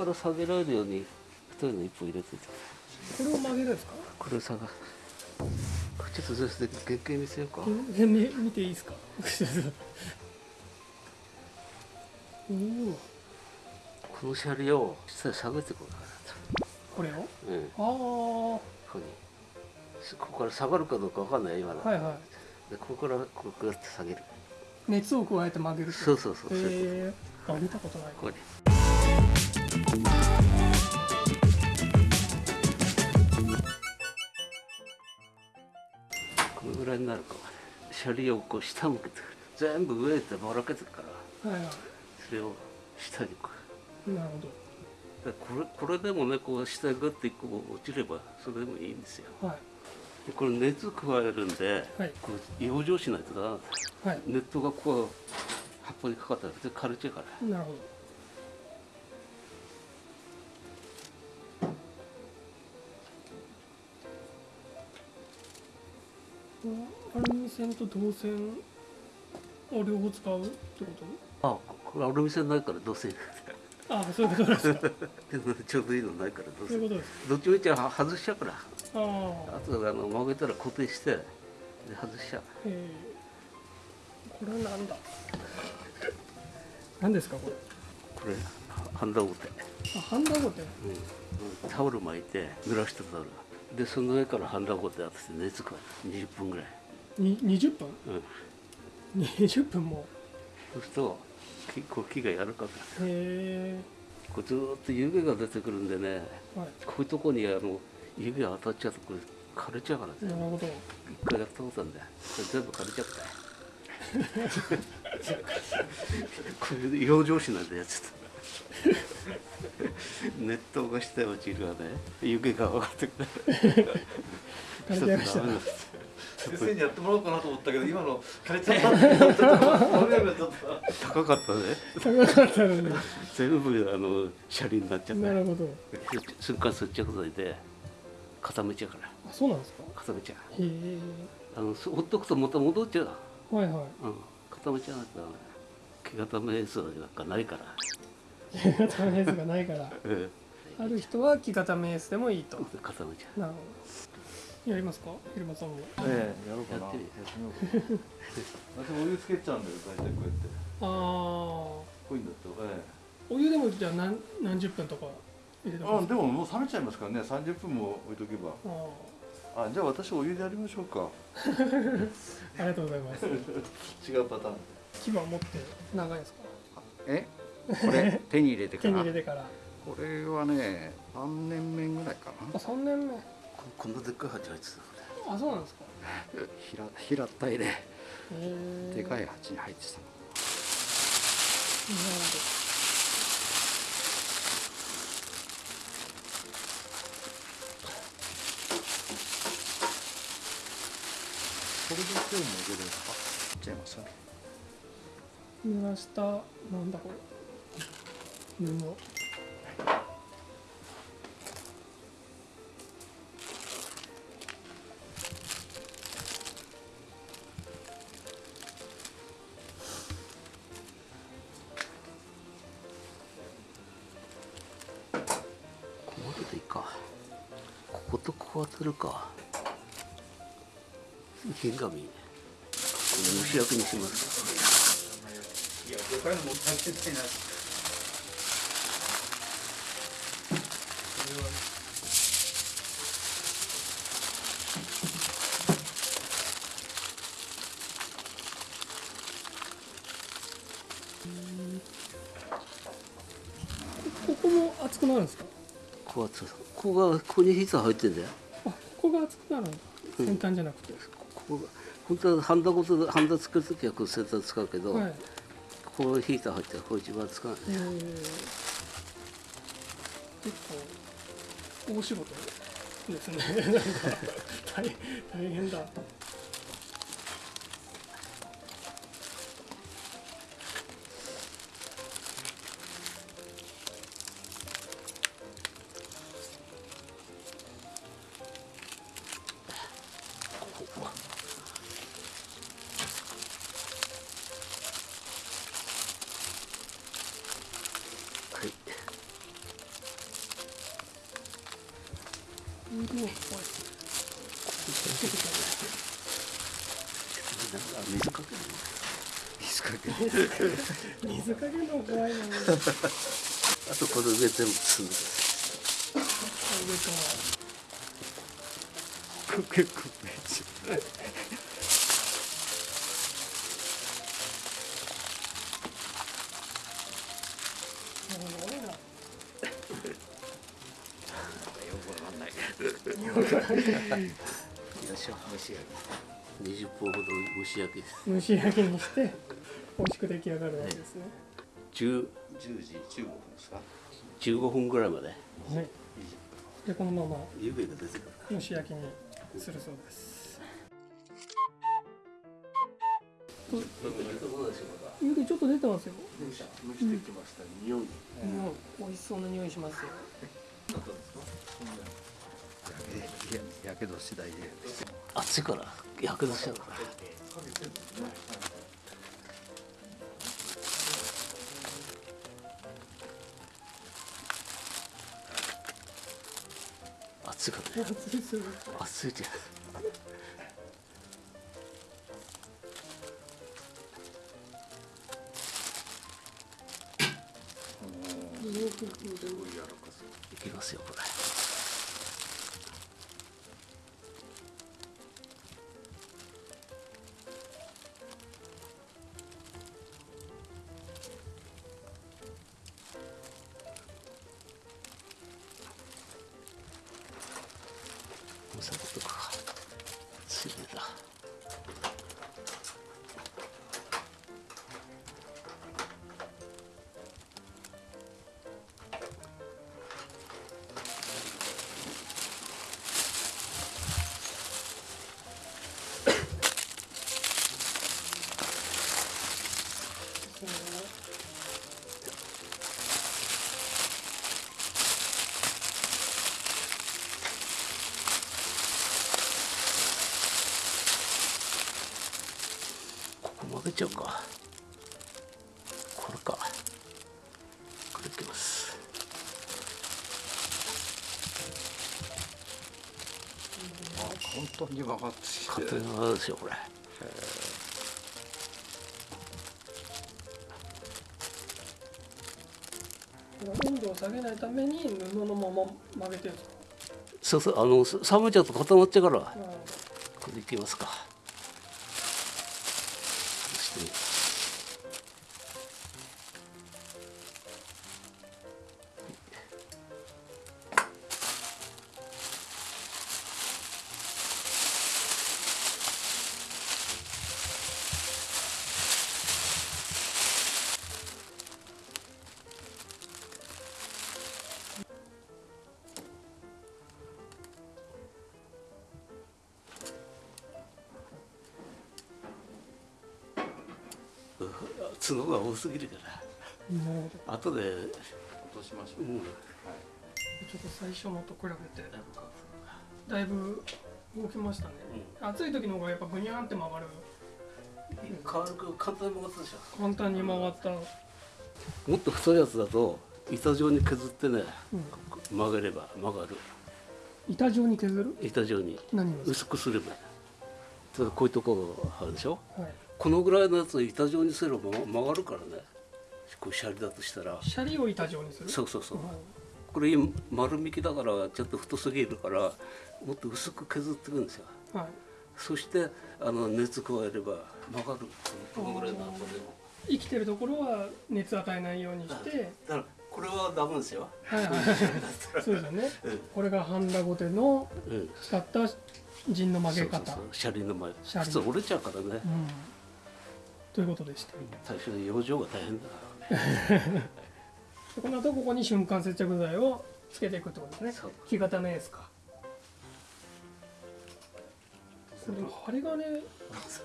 から下げられるように太いの一本入れててこれを曲げるんですかこれを下がちょっとずつ原型見せようか。え見見ていいですか？おおこの車両を下に下げてこうかこれを？なと、うん、あここにここから下がるかどうかわかんない。今の、あはいはでここからこうやって下げる。い熱を加えて曲げるそうそうそう、そう。いうへえあ見たことない。ここらいになるか車輪をこう下向けて全部上ってばらけてるからはいはそれを下にこう。いなるほでこれこれでもねこう下にグッてこう落ちればそれでもいいんですよ。どはい。でこれ熱加えるんで、はい。こう養生しないとだはい。熱湯がこう葉っぱにかかったら全然枯れちゃうから。なるほどアルミ線と銅線を両方使うってこと？あこれアルミ線ないからどうせああそういうことですか。ちょうどいいのないからどうせそういうことですどっちみちは外しちゃうから。ああ。あとあの曲げたら固定してで外しちゃう。ええ。これはなんだ？何ですかこれ？これハンダゴテ、あハンダゴテ。うん、タオル巻いて濡らしたタオルでその上からハンダゴテ当てて熱加える20分ぐらい、に20分？うん、20分もそうすると木こう木が柔らかくなるへえこうずーっと湯気が出てくるんでね。はい。こういうとこにあの湯気が当たっちゃうとこれ枯れちゃうからね。なるほど。一回やったことあるんだよ全部枯れちゃったよ。こういう養生紙なんでやつ 熱湯が下へ落ちるわね。湯気が上がってくる。枯れちゃいました。ダメなんです。先生にやってもらおうかなと思ったけど今の枯れちゃった高かったね。高かったのに全部あの車輪になっちゃった。なるほど。瞬間接着剤で固めちゃうから。あそうなんですか？固めちゃへえ。うあのほっとくとまた戻っちゃう。はいはい。うん、固めちゃうと毛固め素なんかないから、木固めエースがないからうん、ある人は木固めエースでもいいと。固めちゃなるほど。やりますか入間さんもええやろうかな。やってみやってみようかお湯つけちゃうんだよ大体こうやって。ああこういうんだと。えお湯でもじゃあ何何十分とか入れてえあでももう冷めちゃいますからね。30分も置いとけば。ああじゃあ私お湯でやりましょうか。ー ありがとうございます。違うパターン。牙持って長いですか？え？これ手に入れてか手にら入れてから。これはね3年目ぐらいかあ3年目。うここんなでっかい鉢入ってたこあそうなんですか。な平平たいでへえでかいい鉢に入ってたの。なるこれで手をもげるんですか？いっちゃいますほど濡らした。なんだこれ布。こここことここ当てるか。銀紙これ蒸し焼きにしますここも熱くなるんですか？ここはつここがここにヒーター入ってんだよ。あここが熱くなる先端じゃなくて、ここが本当はハンダごとハンダ作るときはこう先端使うけど、はい。ここヒーター入ってるこれ一番使うえー、結構大仕事ですね。大変だ 水かけの怖いな。上かあとこれ上全部包む結構めっちすごいなよいし。ょ蒸し焼き20分ほど蒸し焼きです。蒸し焼きにして美味しく出来上がるわけですね。10 10時15分ですか？15分ぐらいまで。はい。でこのまま湯気が出てくる蒸し焼きにするそうです。湯気ちょっと出てますよ。蒸してきました。匂い。うん美味しそうな匂いしますよ。やけど次第で。熱いから。焼け出しちゃうから暑かった暑い。ですよ熱いじゃん。いきますよこれお酒とか。ここ曲げちゃうか。これか。これいきます。本当に曲がってきて。勝手に曲がるですよ。これ温度を下げないために布のまま曲げてるんですか？そうそうあのさ冷めちゃうと固まっちゃうからうん。これでいきますかそし角が多すぎるから。なるほ後で、落としましょう、うん、どちょっと最初のと比べて。だいぶ動きましたね、暑い時の方がやっぱぐにゃーんって曲がる軽く簡単に曲がったでしょ簡単に曲がった、もっと太いやつだと板状に削ってねうん、曲げれば曲がる。板状に削る？板状に。何をです薄くすれば。ただこういうところあるでしょ？か、はい、このぐらいのやつを板状にすれば曲がるからね。こうシャリだとしたら。シャリを板状にする？そうそうそう。はいこれ今丸みきだからちょっと太すぎるからもっと薄く削っていくんですよ。はい。そしてあの熱加えれば曲がるこのぐらいの箱でも生きてるところは熱与えないようにして。だからこれはダメですよ。はいはい そうですよね。うん。これがハンダゴテのうん。使った陣の曲げ方。そうそうそう。シャリの前。普通折れちゃうからね。うんということでした。最初に養生が大変だね。でこの後ここに瞬間接着剤をつけていくってことですね。木型のエースか。これ針金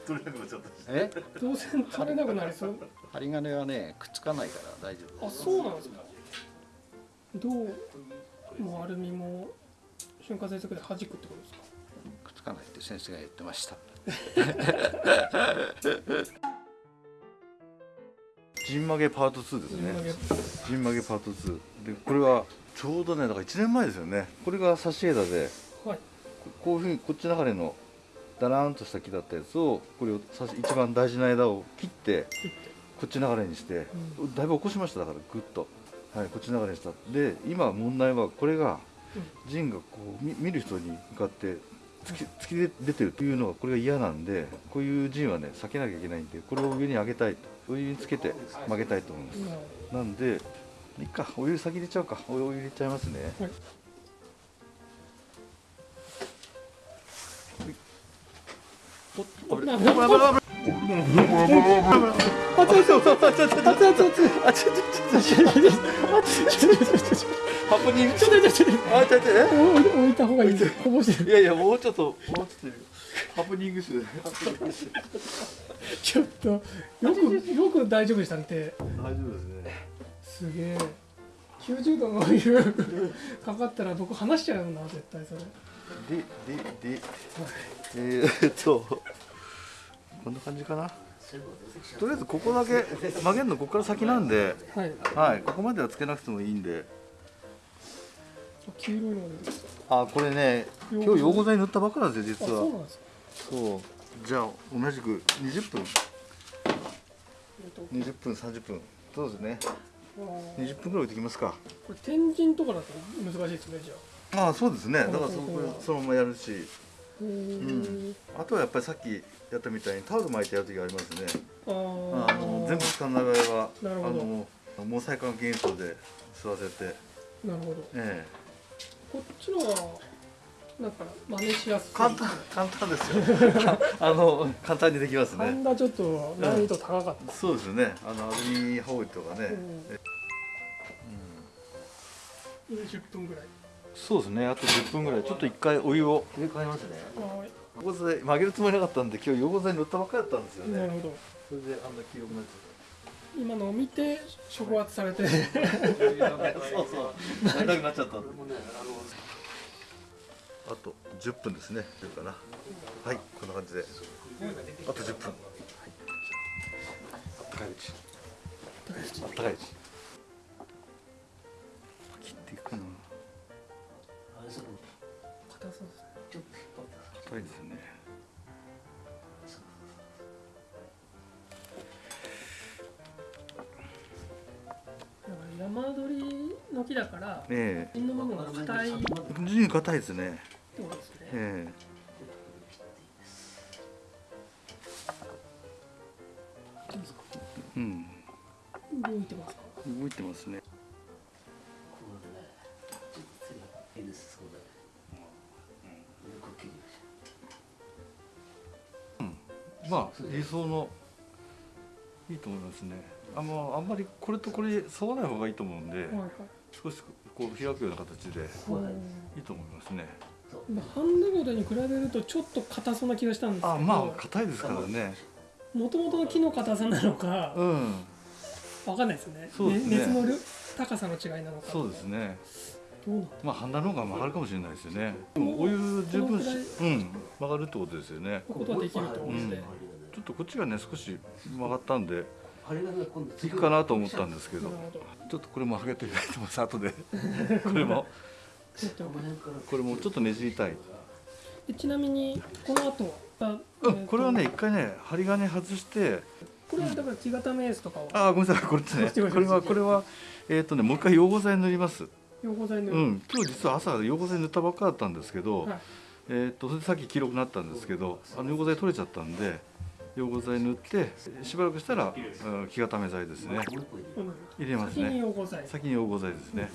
取れなくなっちゃったえ？どうせ取れなくなりそう。針金はねくっつかないから大丈夫あそうなんですか。どうもうアルミも瞬間接着で弾くってことですか。くっつかないって先生が言ってました ジン曲げパート2ですね。ジン曲げパート2でこれはちょうどねだから1年前ですよね。これが差し枝ではい。こういうふうにこっち流れのだらーんとした木だったやつをこれを一番大事な枝を切ってこっち流れにして、だいぶ起こしましただからグッと、はい、こっち流れにした。で今問題はこれが陣がこう見見る人に向かって突き突き出てるというのがこれが嫌なんでこういう陣はね避けなきゃいけないんでこれを上に上げたいとお湯につけて曲げたいと思います。なるほなんでいいかお湯先入れちゃうか。お湯入れちゃいますね。はい。おっどない置いた方がいいやいやもうちょっともうちょっとハプニングしてちょっとよくよく大丈夫でしたね手大丈夫ですねすげえ90度のお湯かかったら僕離しちゃうな絶対それでででえー、っとこんな感じかな。とりあえずここだけ曲げるのここから先なんで。はい。はい。ここまではつけなくてもいいんで。黄色いのであこれね今日溶合剤塗ったばっかなんですよあ実は。そうじゃあ同じく20分。えっと20分30分。そうですね。あー。20分ぐらい置いてきますか。これ天神とかだと難しいですねじゃあ。ああそうですね。だからそこそのままやるしへーあとはやっぱりさっきやったみたいにタオル巻いてやる時ありますね。あの全部使わない場合はあの毛細管現象で吸わせてなるほど。えこっちのはなんか真似しやすい。え簡単簡単ですよ。あの簡単にできますね。ちょっと難易度高かった、そうですね。あのアルミホイルとかね、うん、20分ぐらいそうですね。あと10分ぐらい。ちょっと一回お湯を。入れ替えますねは溶合剤曲げるつもりなかったんで今日溶合剤塗ったばっかりだったんですよね。いなるほど。それであんな黄色くなっち今のを見て触発されて。ゃったそうそう。なりたくなっちゃったあのあと10分ですね。出るかな。はい。こんな感じで。あと10分。あったかいうちあったかいうち切っていくの硬そうですねちょっと引っ張って硬いですね山鳥の木だからえ芯の部分が硬い。ってえ非常に硬いですね。ことですね。ええ。うん。動いてますか？動いてますねまあ理想のいいと思いますね。あのあんまりこれとこれ沿わない方がいいと思うんで少しこう開くような形でい。いと思いますね。まあハンダゴテに比べるとちょっと硬そうな気がしたんですけど。あまあ硬いですからね。もともとの木の硬さなのかうん。わかんないですね。そうですね。熱の量高さの違いなのか。そうですねまあハンダの方が曲がるかもしれないですよね。でもお湯十分しうん曲がるってことですよね。ことはできると思うんで、うん。ちょっとこっちがね少し曲がったんで針金が今度いいかなと思ったんですけど。ちょっとこれも上げていただいてます後で これも。これもちょっとねじりたい。でちなみにこの後あうんこれはね一回ね針金外して。これはだから木型メースとかをあーごめんなさいこれですね これはこれはえっ、とねもう一回溶合剤塗りますうん今日実は朝溶合剤塗ったばっかだったんですけど、はい。えっ、とそれでさっき黄色くなったんですけどあの溶合剤取れちゃったんで溶合剤塗ってしばらくしたら、うん、木固め剤ですね。入れます先にね溶合剤。先に溶合剤ですね。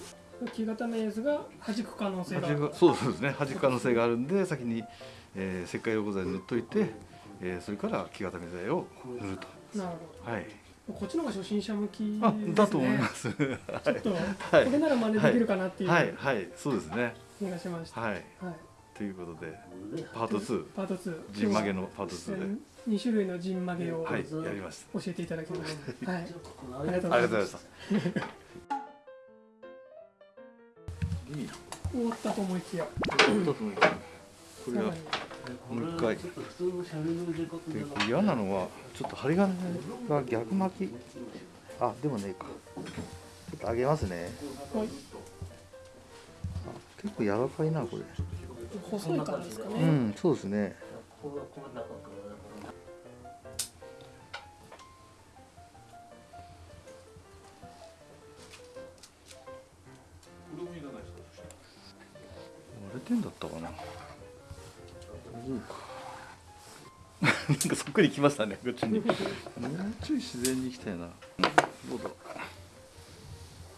木型メースが弾く可能性が。そうですね。弾く可能性があるんで先に、えー、石灰溶合剤塗っといて、えー、それから木固め剤を塗ると。なるはい。ほどこっちの方が初心者向きですね。あだと思います。は ちょっと、はい。これなら真似できるかなっていう。い。はい。そうですね。気がしました、はい。はい。ということでパート2パート2ジン曲げのパート2で。2種類のジン曲げをはい。やりました。教えていただきました、はい。ありがとうございました。いい終わったと思いきや。これはさらにもう一回ちょっと普通のシャレの入れ方でじゃなくて嫌なのはちょっと針金が逆巻き。あでもねえかちょっと上げますね。はいあ結構柔らかいなこれ。細いからですかね、うんそうですね。割れてんだったかななんかそっくりきましたねこっちに。もうちょい自然に行きたいな。どうぞ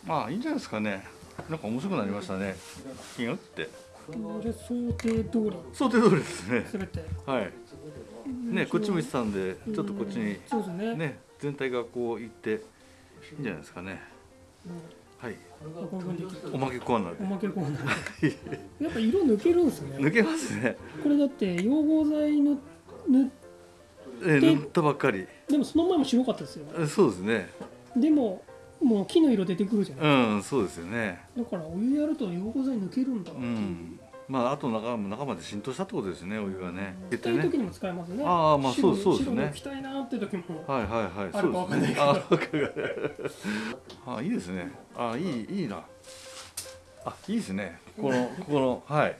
まあいいんじゃないですかね。なんか面白くなりましたね。気が打って。これ想定通り。想定通りですね。すべて。はい。ねこっち向いてたんでちょっとこっちにそうですね。ね全体がこう行っていいんじゃないですかね。はいうんこういおまけコーナーおでまけコーナー。やっぱ色抜けるんですね。抜けますね。これだって溶合剤の塗っえで塗ったばっかり。でもその前も白かったですよ。えそうですね。でももう木の色出てくるじゃないうんそうですよね。だからお湯やると溶合剤抜けるんだうっていう、んまああと中中まで浸透したってことですねお湯がね。行きたい時にも使えますね。ああまあそうそうですね。白白抜きたいなって時もはいはいはい。あるかわかんないけど。ああいいですね。あいいいいな。あいいですね。このここのはい。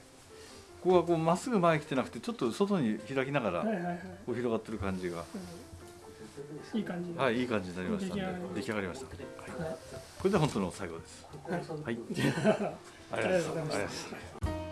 ここがこうまっすぐ前来てなくてちょっと外に開きながらこう広がってる感じが。うん。いい感じではいいい感じになりましたんで出来上がりました、はい、はい。これで本当の最後です。はい。はい。ありがとうございますあ